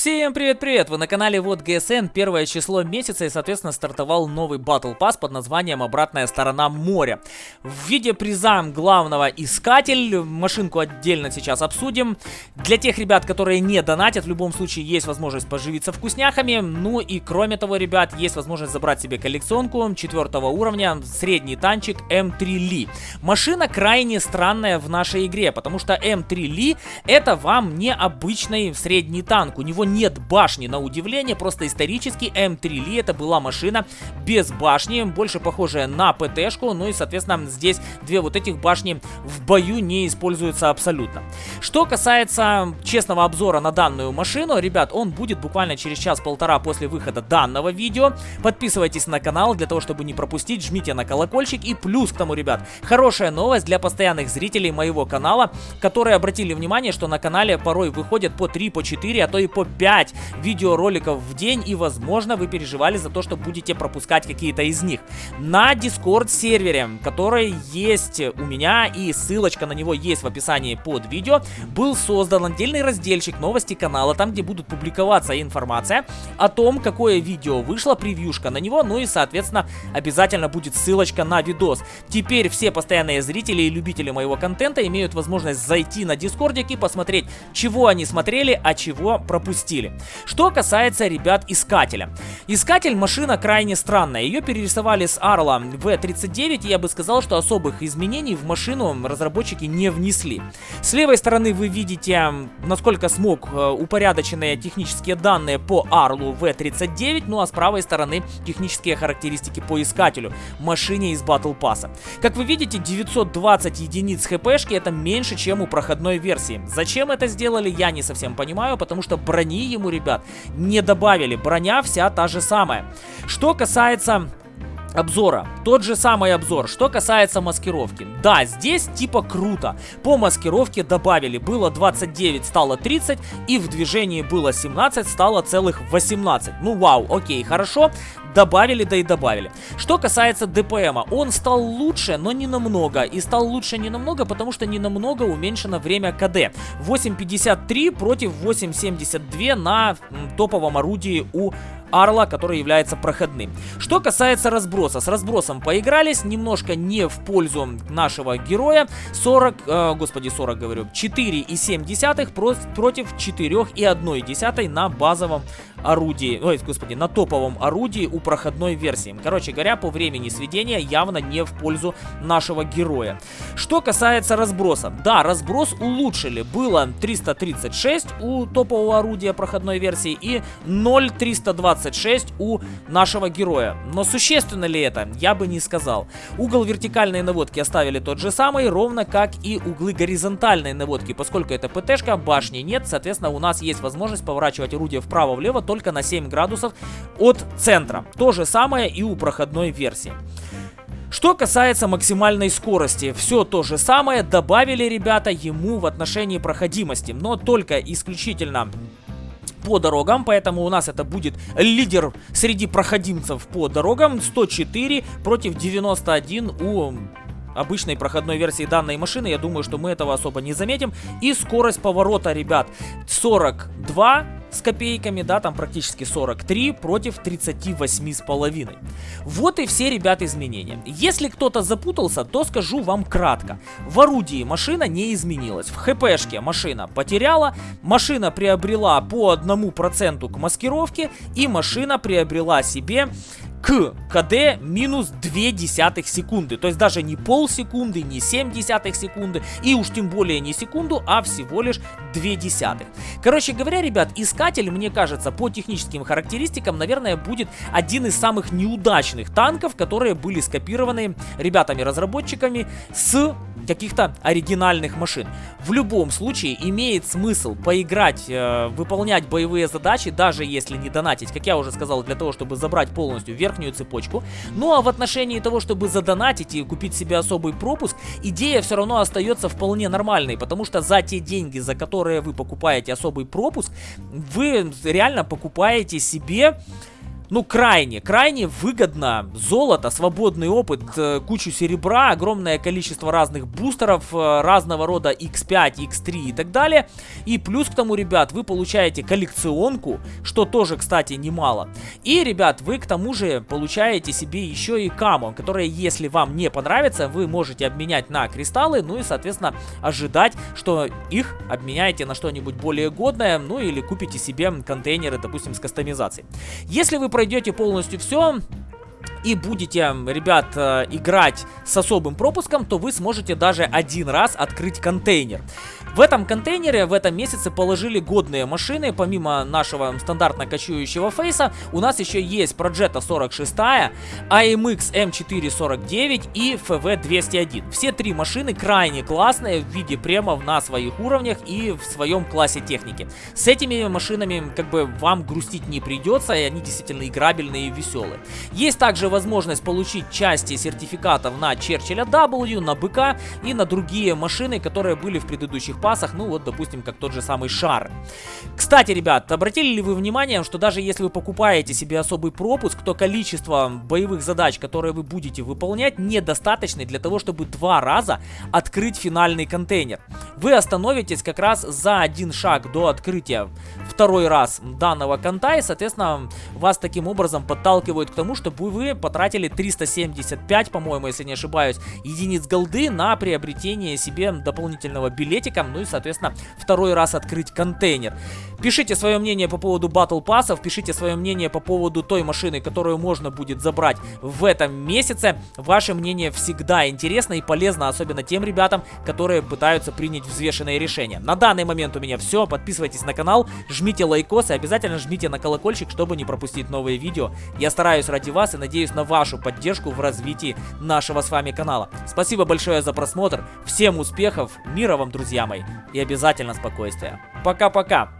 Всем привет-привет! Вы на канале Вот ГСН, первое число месяца и, соответственно, стартовал новый Battle Pass под названием «Обратная сторона моря». В виде приза главного искатель, машинку отдельно сейчас обсудим. Для тех ребят, которые не донатят, в любом случае есть возможность поживиться вкусняхами. Ну и кроме того, ребят, есть возможность забрать себе коллекционку четвертого уровня, средний танчик М3 Ли. Машина крайне странная в нашей игре, потому что М3 Ли это вам не обычный средний танк, у него нет башни, на удивление, просто исторически М3 Ли это была машина без башни, больше похожая на ПТшку, ну и, соответственно, здесь две вот этих башни в бою не используются абсолютно. Что касается честного обзора на данную машину, ребят, он будет буквально через час-полтора после выхода данного видео. Подписывайтесь на канал для того, чтобы не пропустить, жмите на колокольчик и плюс к тому, ребят, хорошая новость для постоянных зрителей моего канала, которые обратили внимание, что на канале порой выходят по 3, по 4, а то и по 5 видеороликов в день и возможно вы переживали за то, что будете пропускать какие-то из них. На Discord сервере, который есть у меня и ссылочка на него есть в описании под видео, был создан отдельный разделчик новости канала, там где будут публиковаться информация о том, какое видео вышло, превьюшка на него, ну и соответственно обязательно будет ссылочка на видос. Теперь все постоянные зрители и любители моего контента имеют возможность зайти на дискордик и посмотреть, чего они смотрели, а чего пропустили стиле. Что касается ребят Искателя. Искатель машина крайне странная. Ее перерисовали с Арла V39 и я бы сказал, что особых изменений в машину разработчики не внесли. С левой стороны вы видите, насколько смог э, упорядоченные технические данные по Арлу V39, ну а с правой стороны технические характеристики по Искателю, машине из Battle Pass. Как вы видите, 920 единиц хпшки это меньше, чем у проходной версии. Зачем это сделали, я не совсем понимаю, потому что броня ему, ребят, не добавили. Броня вся та же самая. Что касается обзора. Тот же самый обзор. Что касается маскировки. Да, здесь типа круто. По маскировке добавили. Было 29, стало 30. И в движении было 17, стало целых 18. Ну вау, окей, хорошо. Добавили, да и добавили. Что касается ДПМа. Он стал лучше, но не намного. И стал лучше не намного, потому что не намного уменьшено время КД. 8.53 против 8.72 на топовом орудии у Арла, который является проходным. Что касается разброса. С разбросом поигрались, немножко не в пользу нашего героя. 40, э, господи, 40 говорю, 4,7 против 4,1 на базовом орудии, ой, господи, на топовом орудии у проходной версии. Короче говоря, по времени сведения явно не в пользу нашего героя. Что касается разброса. Да, разброс улучшили. Было 336 у топового орудия проходной версии и 0,326 у нашего героя. Но существенно ли это? Я бы не сказал. Угол вертикальной наводки оставили тот же самый, ровно как и углы горизонтальной наводки. Поскольку это ПТшка, башни нет, соответственно, у нас есть возможность поворачивать орудие вправо-влево только на 7 градусов от центра. То же самое и у проходной версии. Что касается максимальной скорости, все то же самое добавили ребята ему в отношении проходимости, но только исключительно по дорогам, поэтому у нас это будет лидер среди проходимцев по дорогам 104 против 91 у обычной проходной версии данной машины. Я думаю, что мы этого особо не заметим. И скорость поворота, ребят, 42 с копейками, да, там практически 43 против 38 с половиной. Вот и все, ребят, изменения. Если кто-то запутался, то скажу вам кратко. В орудии машина не изменилась. В хпшке машина потеряла, машина приобрела по одному проценту к маскировке и машина приобрела себе к КД минус 2 десятых секунды. То есть даже не полсекунды, не 7 десятых секунды и уж тем более не секунду, а всего лишь 2 десятых. Короче говоря, ребят, искатель, мне кажется, по техническим характеристикам, наверное, будет один из самых неудачных танков, которые были скопированы ребятами-разработчиками с каких-то оригинальных машин. В любом случае имеет смысл поиграть, э, выполнять боевые задачи, даже если не донатить, как я уже сказал, для того, чтобы забрать полностью верхнюю цепочку. Ну а в отношении того, чтобы задонатить и купить себе особый пропуск, идея все равно остается вполне нормальной, потому что за те деньги, за которые вы покупаете особый пропуск, вы реально покупаете себе ну, крайне, крайне выгодно. Золото, свободный опыт, э, кучу серебра, огромное количество разных бустеров, э, разного рода X5, X3 и так далее. И плюс к тому, ребят, вы получаете коллекционку, что тоже, кстати, немало. И, ребят, вы к тому же получаете себе еще и камо, которые, если вам не понравится, вы можете обменять на кристаллы, ну и, соответственно, ожидать, что их обменяете на что-нибудь более годное, ну или купите себе контейнеры, допустим, с кастомизацией. Если вы пройдете полностью все, и будете, ребят, э, играть с особым пропуском, то вы сможете даже один раз открыть контейнер. В этом контейнере в этом месяце положили годные машины, помимо нашего стандартно кочующего фейса, у нас еще есть Progetto 46, AMX M449 и FV 201. Все три машины крайне классные в виде премов на своих уровнях и в своем классе техники. С этими машинами как бы вам грустить не придется, и они действительно играбельные и веселые. Есть также возможность получить части сертификатов на Черчилля W, на БК и на другие машины, которые были в предыдущих пасах, ну вот, допустим, как тот же самый шар. Кстати, ребят, обратили ли вы внимание, что даже если вы покупаете себе особый пропуск, то количество боевых задач, которые вы будете выполнять, недостаточно для того, чтобы два раза открыть финальный контейнер. Вы остановитесь как раз за один шаг до открытия второй раз данного конта, и, соответственно, вас таким образом подталкивают к тому, чтобы вы потратили 375, по-моему, если не ошибаюсь, единиц голды на приобретение себе дополнительного билетика, ну и, соответственно, второй раз открыть контейнер. Пишите свое мнение по поводу battle pass ов, пишите свое мнение по поводу той машины, которую можно будет забрать в этом месяце. Ваше мнение всегда интересно и полезно, особенно тем ребятам, которые пытаются принять взвешенные решения. На данный момент у меня все. Подписывайтесь на канал, жмите лайкос и обязательно жмите на колокольчик, чтобы не пропустить новые видео. Я стараюсь ради вас и надеюсь на вашу поддержку в развитии нашего с вами канала. Спасибо большое за просмотр. Всем успехов, мира вам, друзья мои, и обязательно спокойствия. Пока-пока.